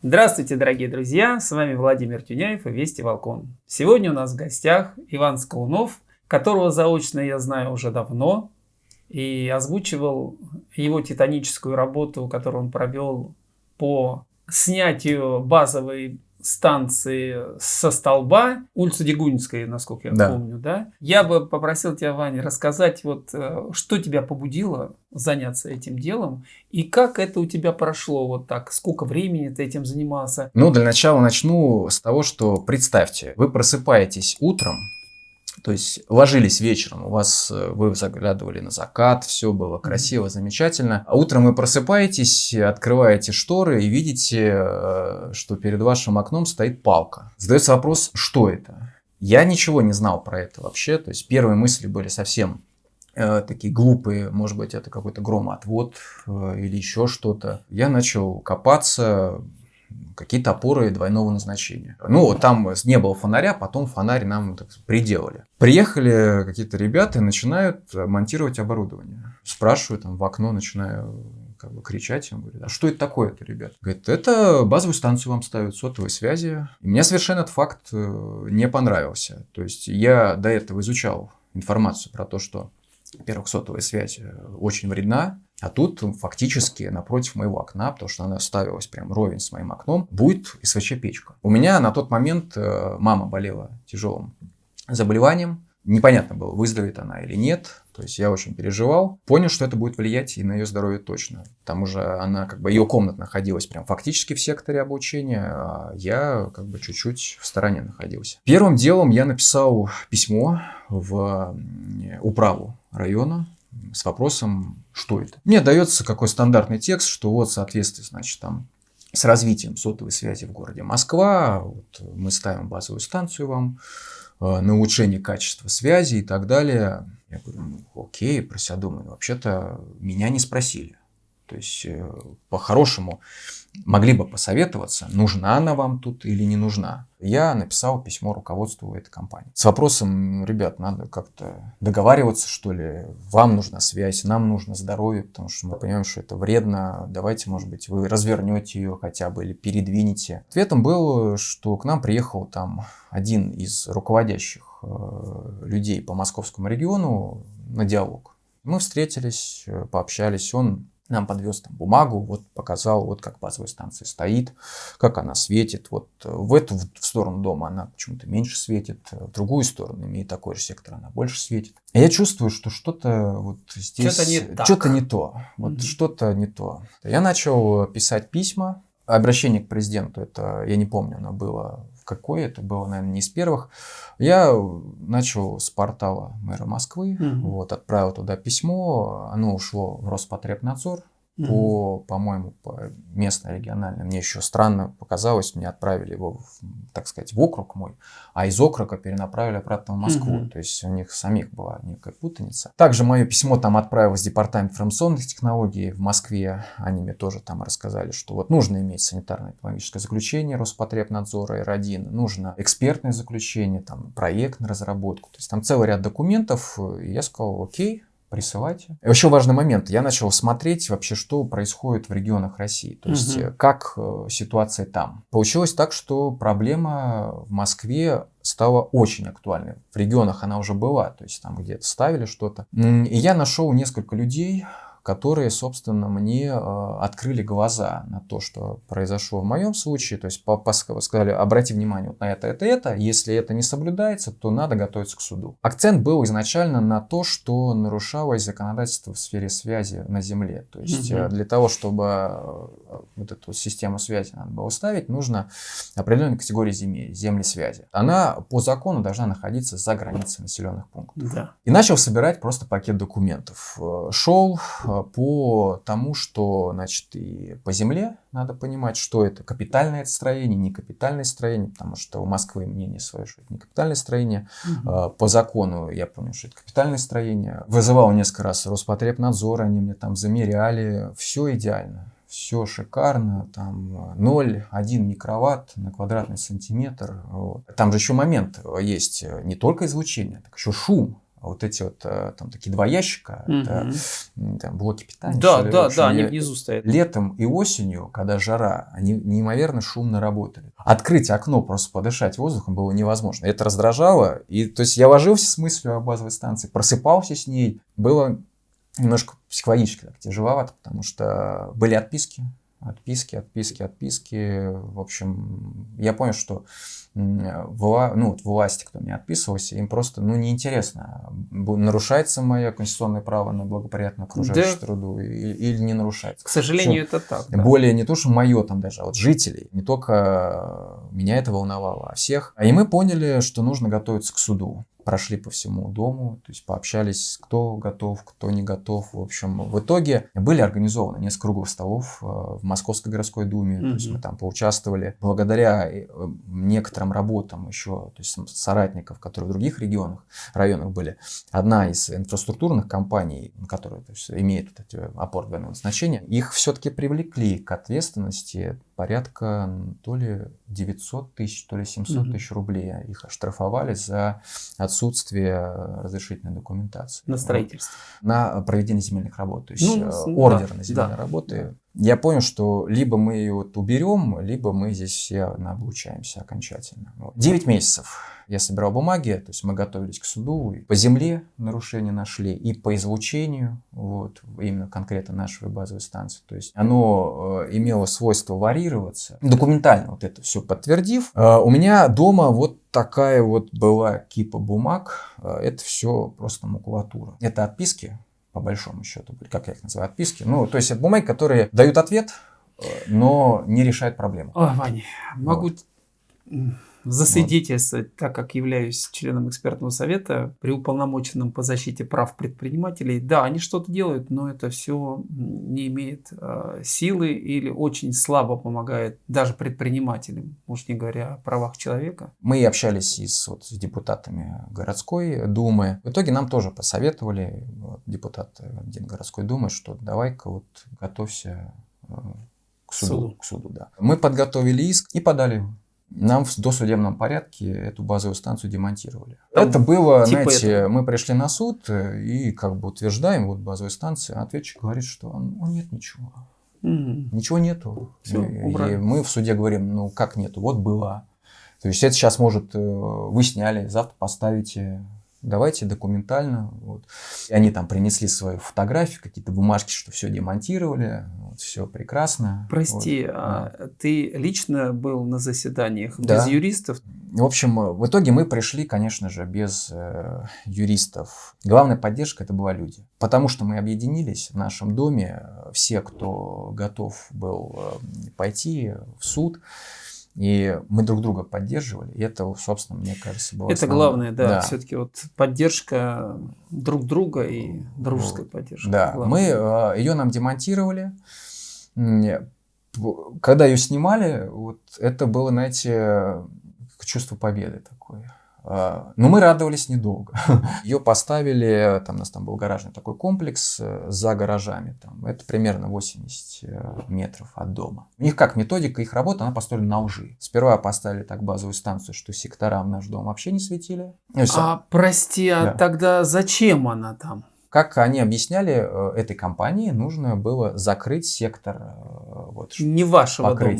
Здравствуйте, дорогие друзья! С вами Владимир Тюняев и Вести Волкон. Сегодня у нас в гостях Иван Скалунов, которого заочно я знаю уже давно, и озвучивал его титаническую работу, которую он провел по снятию базовой станции со столба, улица Дегунинская, насколько я да. помню, да? Я бы попросил тебя, Ваня, рассказать, вот, э, что тебя побудило заняться этим делом, и как это у тебя прошло вот так, сколько времени ты этим занимался? Ну, для начала начну с того, что представьте, вы просыпаетесь утром, то есть ложились вечером, у вас э, вы заглядывали на закат, все было красиво, замечательно. А утром вы просыпаетесь, открываете шторы и видите, э, что перед вашим окном стоит палка. Задается вопрос, что это? Я ничего не знал про это вообще. То есть первые мысли были совсем э, такие глупые, может быть, это какой-то громоотвод э, или еще что-то. Я начал копаться, какие-то опоры двойного назначения. Ну, там не было фонаря, потом фонарь нам так, приделали. Приехали какие-то ребята и начинают монтировать оборудование. Спрашиваю там в окно, начинаю как бы кричать. Он говорит, а что это такое-то, ребят? Говорит, это базовую станцию вам ставят, сотовой связи. И мне совершенно этот факт э, не понравился. То есть я до этого изучал информацию про то, что во-первых, сотовая связь э, очень вредна, а тут фактически напротив моего окна, потому что она ставилась прям ровень с моим окном, будет СВЧ-печка. У меня на тот момент э, мама болела тяжелым заболеванием. Непонятно было, выздоровеет она или нет. То есть я очень переживал. Понял, что это будет влиять и на ее здоровье точно. К тому же она, как бы, ее комната находилась прям фактически в секторе обучения, а я как бы чуть-чуть в стороне находился. Первым делом я написал письмо в управу района с вопросом, что это. Мне дается какой стандартный текст, что вот в значит, там с развитием сотовой связи в городе Москва, вот мы ставим базовую станцию вам э, на улучшение качества связи и так далее. Я говорю, ну, окей, про себя думаю, вообще-то меня не спросили. То есть, э, по-хорошему, могли бы посоветоваться, нужна она вам тут или не нужна. Я написал письмо руководству этой компании с вопросом, ребят, надо как-то договариваться, что ли, вам нужна связь, нам нужно здоровье, потому что мы понимаем, что это вредно, давайте, может быть, вы развернете ее хотя бы или передвинете. Ответом было, что к нам приехал там один из руководящих э, людей по московскому региону на диалог. Мы встретились, э, пообщались, он нам подвез там бумагу, вот показал, вот как базовая станция стоит, как она светит. Вот э, в эту в сторону дома она почему-то меньше светит, э, в другую сторону, имеет такой же сектор, она больше светит. И я чувствую, что что-то вот здесь... Что-то не, так. что не то. Вот mm-hmm. что-то не то. Я начал писать письма, обращение к президенту, это, я не помню, оно было какое это было, наверное, не из первых. Я начал с портала мэра Москвы, угу. вот, отправил туда письмо, оно ушло в Роспотребнадзор, по, по-моему, по местной региональной. Мне еще странно показалось, мне отправили его, в, так сказать, в округ мой, а из округа перенаправили обратно в Москву. Угу. То есть у них самих была некая путаница. Также мое письмо там отправилось в департамент информационных технологий в Москве. Они мне тоже там рассказали, что вот нужно иметь санитарно-экономическое заключение Роспотребнадзора R1, нужно экспертное заключение, там проект на разработку. То есть там целый ряд документов. И я сказал, окей, присылайте. И еще важный момент. Я начал смотреть вообще, что происходит в регионах России. То есть, угу. как э, ситуация там. Получилось так, что проблема в Москве стала очень актуальной. В регионах она уже была, то есть там где-то ставили что-то. И я нашел несколько людей, которые, собственно, мне э, открыли глаза на то, что произошло в моем случае. То есть сказали, обрати внимание вот на это, это, это. Если это не соблюдается, то надо готовиться к суду. Акцент был изначально на то, что нарушалось законодательство в сфере связи на Земле. То есть угу. для того, чтобы э, вот эту систему связи надо было ставить, нужно определенной категории земли, земли связи. Она по закону должна находиться за границей населенных пунктов. Да. И начал собирать просто пакет документов. Шел по тому, что, значит, и по земле надо понимать, что это капитальное строение, не капитальное строение, потому что у Москвы мнение свое, что это не капитальное строение. Угу. По закону я помню, что это капитальное строение. Вызывал несколько раз Роспотребнадзор, они мне там замеряли, все идеально все шикарно, там 0,1 микроватт на квадратный сантиметр. Вот. Там же еще момент есть, не только излучение, так еще шум А вот эти вот э, там такие два ящика, Мгм. это там, блоки питания. Да, ли, да, общем, да, они внизу стоят. Летом и осенью, когда жара, они неимоверно шумно работали. Открыть окно, просто подышать воздухом было невозможно. Это раздражало. И, то есть я ложился с мыслью о базовой станции, просыпался с ней. Было немножко психологически так тяжеловато, потому что были отписки. Отписки, отписки, отписки. В общем, я понял, что вла- ну, вот власти, кто мне отписывался, им просто ну, неинтересно, нарушается мое конституционное право на благоприятную окружающую Да. среду и- или не нарушается. К сожалению, это так. да. Более не то, что мое там даже, а вот жителей. Не только меня это волновало, а всех. И мы поняли, что нужно готовиться к суду. Прошли по всему дому, то есть пообщались, кто готов, кто не готов. В общем, в итоге были организованы несколько круглых столов э, в Московской городской думе. То есть мы там поучаствовали. Благодаря э, некоторым работам еще, то есть соратников, которые в других регионах, районах были, одна из инфраструктурных компаний, которые то есть, имеют вот эти опоры двойного значения, их все-таки привлекли к ответственности порядка то ли 900 тысяч, то ли 700 Мгм. тысяч рублей. Их оштрафовали за отсутствие э, разрешительной документации. На строительство. На проведение земельных работ. То есть Ну, э, ордер да, на земельные да, работы. Я понял, что либо мы ее вот уберем, либо мы здесь все облучаемся окончательно. Вот. 9 месяцев я собирал бумаги, то есть мы готовились к суду. И по земле нарушения нашли, и по излучению, вот, именно конкретно нашей базовой станции. То есть оно э, имело свойство варьироваться. Документально вот это все подтвердив, э, у меня дома вот такая вот была кипа бумаг. Э, это все просто макулатура. Это отписки, по большому счету, как я их называю, отписки. Ну, то есть это бумаги, которые дают ответ, э, но не решают проблему. Ой, Ваня, могу м, засвидетельствовать, так как являюсь членом экспертного совета при уполномоченном по защите прав предпринимателей. Да, они что-то делают, но это все не имеет э, силы или очень слабо помогает даже предпринимателям, уж не говоря о правах человека. Мы общались и с, вот, с депутатами городской думы. В итоге нам тоже посоветовали, вот, депутат один городской думы, что давай-ка вот готовься э, к суду. Суду. К суду да. Мы подготовили иск и подали его. Нам в досудебном порядке эту базовую станцию демонтировали. Там это было, типа знаете, этого. мы пришли на суд э, и как бы утверждаем вот базовую станцию, а ответчик говорит, что ну, нет ничего. М, Ничего нету. Всё, и, и мы в суде говорим, ну как нету, вот была. То есть это сейчас может, э, вы сняли, завтра поставите, давайте документально. Вот. И они там принесли свою фотографию, какие-то бумажки, что все демонтировали, вот, все прекрасно. Прости, Вот, а ты лично был на заседаниях Да. без юристов? В общем, э, в итоге мы пришли, конечно же, без э, юристов. Главная поддержка это была люди. Потому что мы объединились в нашем доме, э, все, кто готов был э, пойти в суд, и мы друг друга поддерживали. И это, собственно, мне кажется, было Это основное. главное, да, все-таки вот поддержка друг друга и дружеская поддержка. Да, Главное. мы ее нам демонтировали. Когда ее снимали, вот это было, знаете, чувство победы такое. А, Но мы радовались недолго. Ее поставили, там у нас там был гаражный такой комплекс э, за гаражами. Там, это примерно 80 э, метров от дома. У них как методика их работы, она построена на лжи. Сперва поставили так базовую станцию, что сектора в наш дом вообще не светили. Ну. А прости, а Да. тогда зачем она там? Как они объясняли, э, этой компании нужно было закрыть сектор вот, Не вашего дома.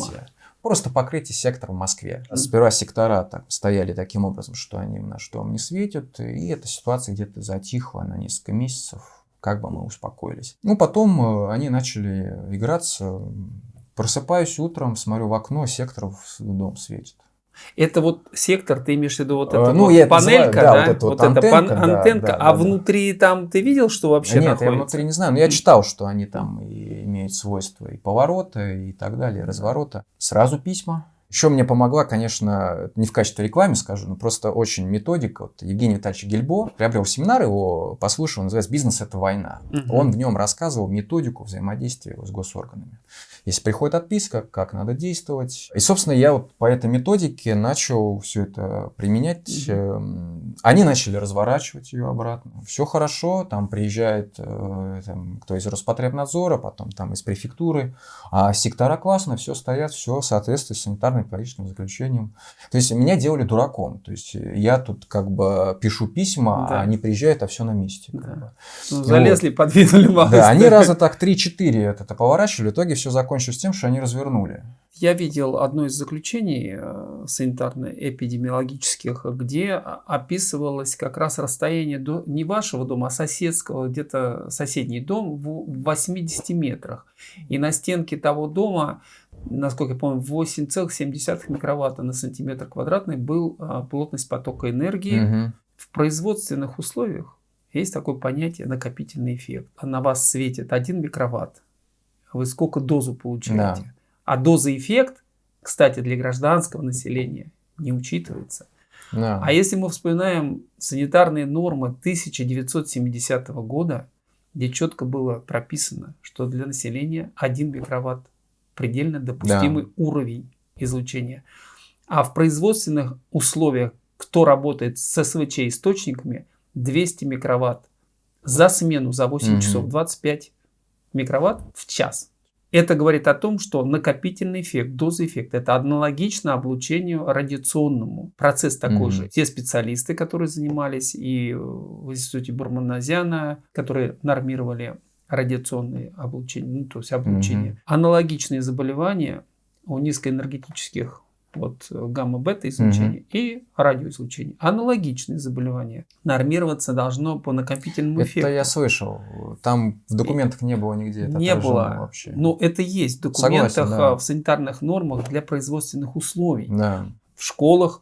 Просто покрытие сектора в Москве. Сперва сектора так, стояли таким образом, что они наш дом не светят, и эта ситуация где-то затихла на несколько месяцев, как бы мы успокоились. Ну, потом э, они начали играться. Просыпаюсь утром, смотрю в окно, сектор в дом светит. Это вот сектор, ты имеешь в виду вот Э, эта ну, вот я панелька, называю, да, да? вот эта вот эта пан- антенка, да, антенка. да, а да, да. внутри там ты видел, что вообще Нет, я находится? внутри не знаю, но я читал, что они там и имеют свойства и поворота, и так далее, и разворота. Сразу письма. Еще мне помогла, конечно, не в качестве рекламы скажу, но просто очень методика. Вот Евгений Витальевич Гельбо приобрел семинар, его послушал, он называется «Бизнес – это война». Мгм. Он в нем рассказывал методику взаимодействия с госорганами. Если приходит отписка, как надо действовать. И, собственно, я вот по этой методике начал все это применять. Эм, Они начали разворачивать ее обратно. Все хорошо, там приезжает э, там, кто из Роспотребнадзора, потом там из префектуры. А сектора классно, все стоят, все соответствует санитарно элементарным экологическим заключением. То есть меня делали дураком. То есть я тут как бы пишу письма, да. а они приезжают, а все на месте. Да. Как бы. ну, залезли, вот. подвинули малость. Да, они раза так 3-4 это поворачивали, в итоге все закончилось тем, что они развернули. Я видел одно из заключений э, санитарно-эпидемиологических, где описывалось как раз расстояние до не вашего дома, а соседского, где-то соседний дом в 80 метрах. И на стенке того дома, насколько я помню, 8,7 микроватта на сантиметр квадратный был а, плотность потока энергии. Угу. В производственных условиях есть такое понятие накопительный эффект. А на вас светит 1 микроватт. Вы сколько дозу получаете? Да. А доза-эффект, кстати, для гражданского населения не учитывается. Да. А если мы вспоминаем санитарные нормы 1970 года, где четко было прописано, что для населения 1 микроватт предельно допустимый да. уровень излучения. А в производственных условиях, кто работает с СВЧ источниками, 200 микроватт за смену за 8 угу. часов, 25 микроватт в час. Это говорит о том, что накопительный эффект, доза-эффект, это аналогично облучению радиационному. Процесс такой mm-hmm. же. Те специалисты, которые занимались и в институте Бурманазяна, которые нормировали радиационные облучения, ну, то есть облучение. Mm-hmm. Аналогичные заболевания у низкоэнергетических вот э, гамма-бета излучения угу. и радиоизлучения. Аналогичные заболевания. Нормироваться должно по накопительному это эффекту. Это я слышал. Там в документах не было нигде. Это не было. Вообще. Но это есть в документах, Согласен, да. в санитарных нормах для производственных условий. Да. В школах,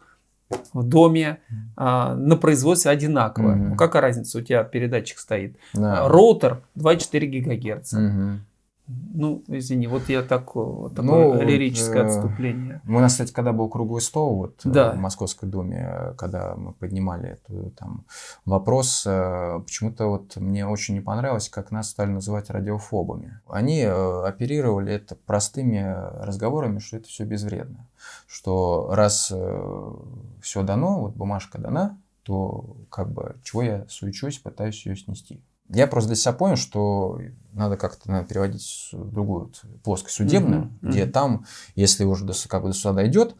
в доме, а, на производстве одинаково. Угу. Ну, какая разница, у тебя передатчик стоит. Да. Роутер 2,4 ГГц. Угу. Ну, извини, вот я так, вот такое ну, лирическое э, отступление. У нас, кстати, когда был круглый стол вот, э, да. в Московской Думе, когда мы поднимали эту, там, вопрос, э, почему-то вот мне очень не понравилось, как нас стали называть радиофобами. Они оперировали это простыми разговорами, что это все безвредно. Что раз все дано, вот бумажка дана, то как бы чего я суечусь, пытаюсь ее снести. Я просто для себя понял, что надо как-то надо переводить в другую плоскость судебную, mm-hmm. где там, если уже до, как бы до суда дойдет,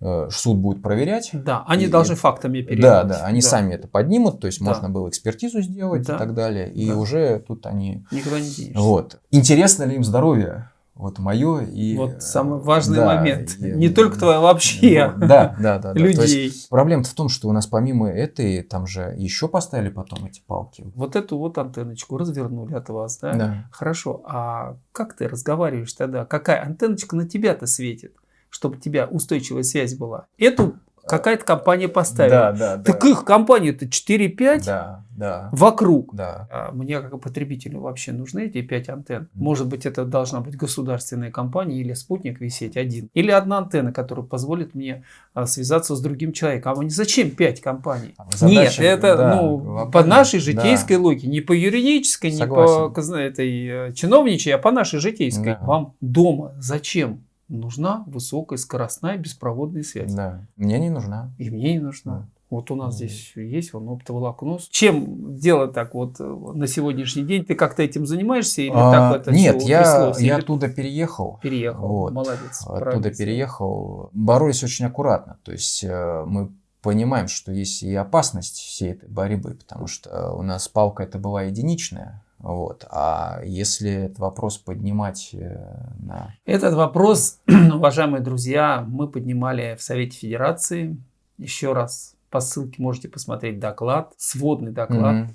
э, суд будет проверять. Да, они и, должны фактами переводить. Да, да, они да. сами это поднимут, то есть да. можно было экспертизу сделать да. и так далее, и да. уже тут они... Никуда не денешься. Вот. Интересно ли им здоровье? Вот мое и... Вот самый важный да, момент. И, не только твое, вообще. Да, да, да. Людей. Проблема-то в том, что у нас помимо этой, там же еще поставили потом эти палки. Вот эту вот антенночку развернули от вас, да? Да. Хорошо. А как ты разговариваешь тогда? Какая антенночка на тебя-то светит? чтобы у тебя устойчивая связь была. Эту какая-то компания поставила. Да, да, так да. их компания-то 4-5 да, да, вокруг. Да. А мне как потребителю вообще нужны эти 5 антенн. Может быть, это должна быть государственная компания или спутник висеть один. Или одна антенна, которая позволит мне а, связаться с другим человеком. А зачем 5 компаний? А задача, Нет, это да, ну, вопрос, по нашей житейской да. логике. Не по юридической, Согласен. не по этой э, чиновничьей, а по нашей житейской. Да. Вам дома зачем? Нужна высокая скоростная беспроводная связь. Да, мне не нужна. И мне не нужна. Да. Вот у нас здесь есть вон оптоволоконос. Чем дело так вот э, на сегодняшний день? Ты как-то этим занимаешься или а, так это Нет, я, я оттуда переехал. Переехал, вот, молодец. Оттуда переехал. Боролись очень аккуратно. То есть э, мы понимаем, что есть и опасность всей этой борьбы, потому что у нас палка это была единичная, вот. А если этот вопрос поднимать э, на... Этот вопрос, уважаемые друзья, мы поднимали в Совете Федерации. Еще раз по ссылке можете посмотреть доклад, сводный доклад, mm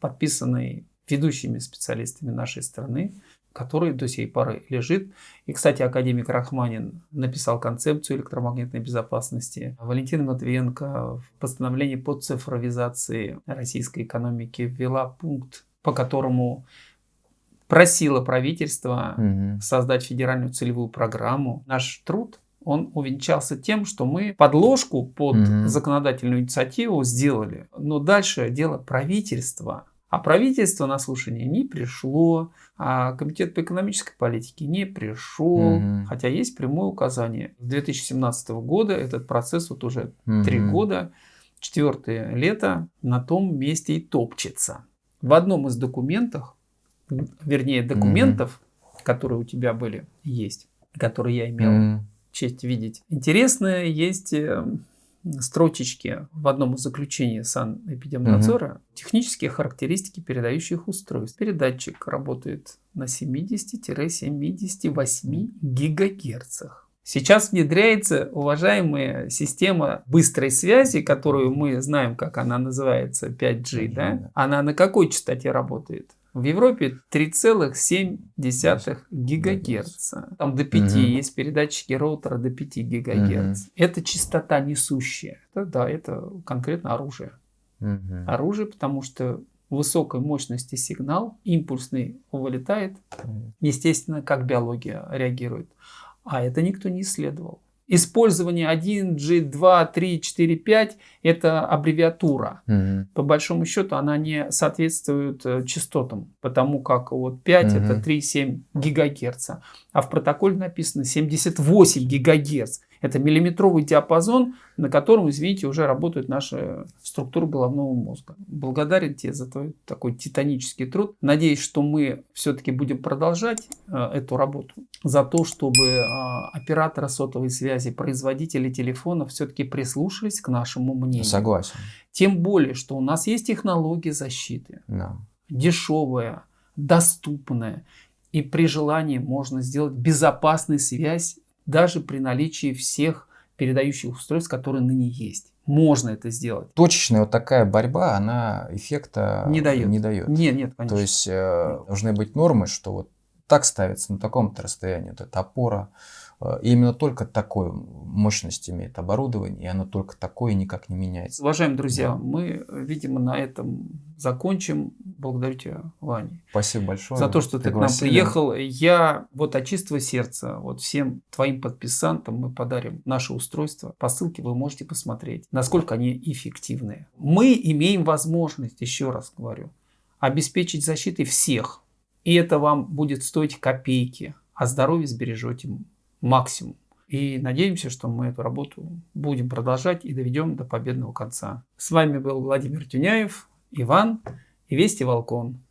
подписанный ведущими специалистами нашей страны, который до сей поры лежит. И, кстати, академик Рахманин написал концепцию электромагнитной безопасности. Валентина Матвиенко в постановлении по цифровизации российской экономики ввела пункт по которому просило правительство угу. создать федеральную целевую программу. Наш труд он увенчался тем, что мы подложку под угу. законодательную инициативу сделали. Но дальше дело правительства. А правительство на слушание не пришло, а комитет по экономической политике не пришел, угу. хотя есть прямое указание. С 2017 года этот процесс вот уже три угу. года, четвертое лето на том месте и топчется в одном из документов, вернее документов, mm-hmm. которые у тебя были, есть, которые я имел, mm-hmm. честь видеть. Интересно, есть э, строчечки в одном из заключений санэпидемнадзора угу. технические характеристики передающих устройств. Передатчик работает на 70-78 гигагерцах. Сейчас внедряется, уважаемая система быстрой связи, которую мы знаем, как она называется, 5G, да? Она на какой частоте работает? В Европе 3,7 ГГц. Там до 5 угу. есть передатчики роутера до 5 ГГц. Угу. Это частота несущая. Это, да, это конкретно оружие. Угу. Оружие, потому что высокой мощности сигнал, импульсный вылетает. Естественно, как биология реагирует. А это никто не исследовал. Использование 1, G, 2, 3, 4, 5 – это аббревиатура. Угу. По большому счету она не соответствует э, частотам, потому как вот 5 угу. – это 3,7 гигагерца, а в протоколе написано 78 гигагерц. Это миллиметровый диапазон, на котором, извините, уже работает наша структура головного мозга. Благодарен тебе за твой такой титанический труд. Надеюсь, что мы все-таки будем продолжать э, эту работу. За то, чтобы э, операторы сотовой связи, производители телефонов все-таки прислушались к нашему мнению. Согласен. Тем более, что у нас есть технологии защиты. Да. Дешевая, доступная. И при желании можно сделать безопасную связь даже при наличии всех передающих устройств, которые ныне есть. Можно это сделать. Точечная вот такая борьба, она эффекта не дает. Не дает. Нет, нет, конечно. То есть э, должны быть нормы, что вот так ставится на таком-то расстоянии, вот эта опора, Э, и именно только такой мощность имеет оборудование, и оно только такое никак не меняется. Уважаемые друзья, да. мы, видимо, на этом закончим. Благодарю тебя, Ваня. Спасибо большое. За то, что ты к нам приехал. Я вот от чистого сердца, вот всем твоим подписантам мы подарим наше устройство. По ссылке вы можете посмотреть, насколько они эффективны. Мы имеем возможность, еще раз говорю, обеспечить защитой всех. И это вам будет стоить копейки, а здоровье сбережете максимум. И надеемся, что мы эту работу будем продолжать и доведем до победного конца. С вами был Владимир Тюняев, Иван и Вести Волкон.